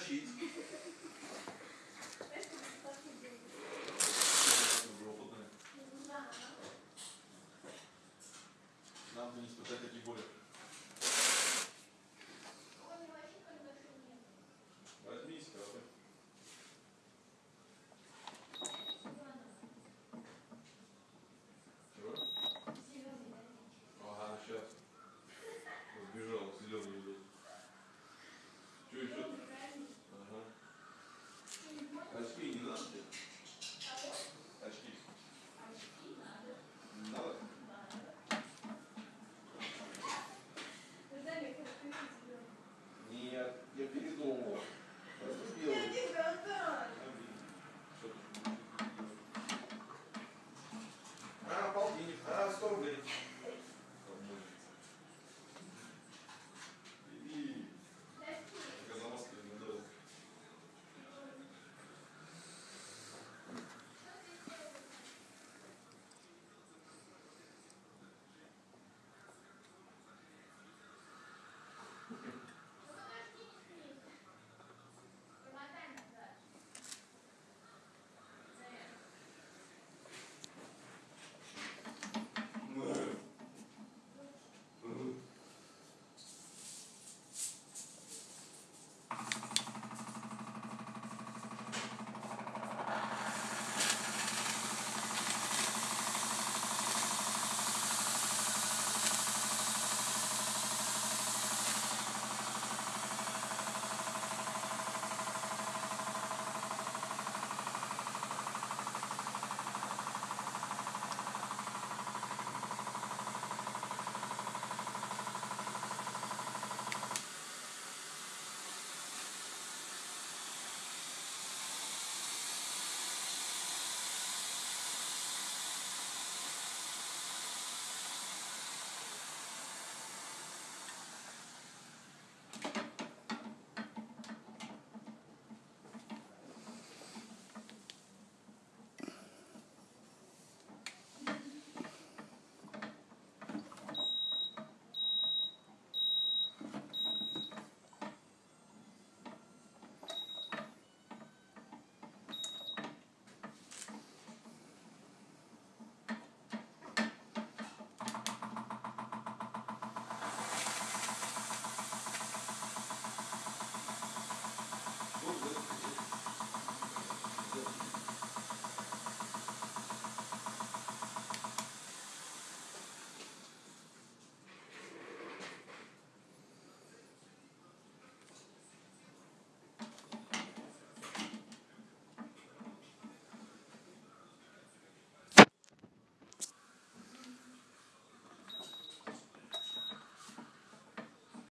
тащить. Нам бы не испытать такие боли.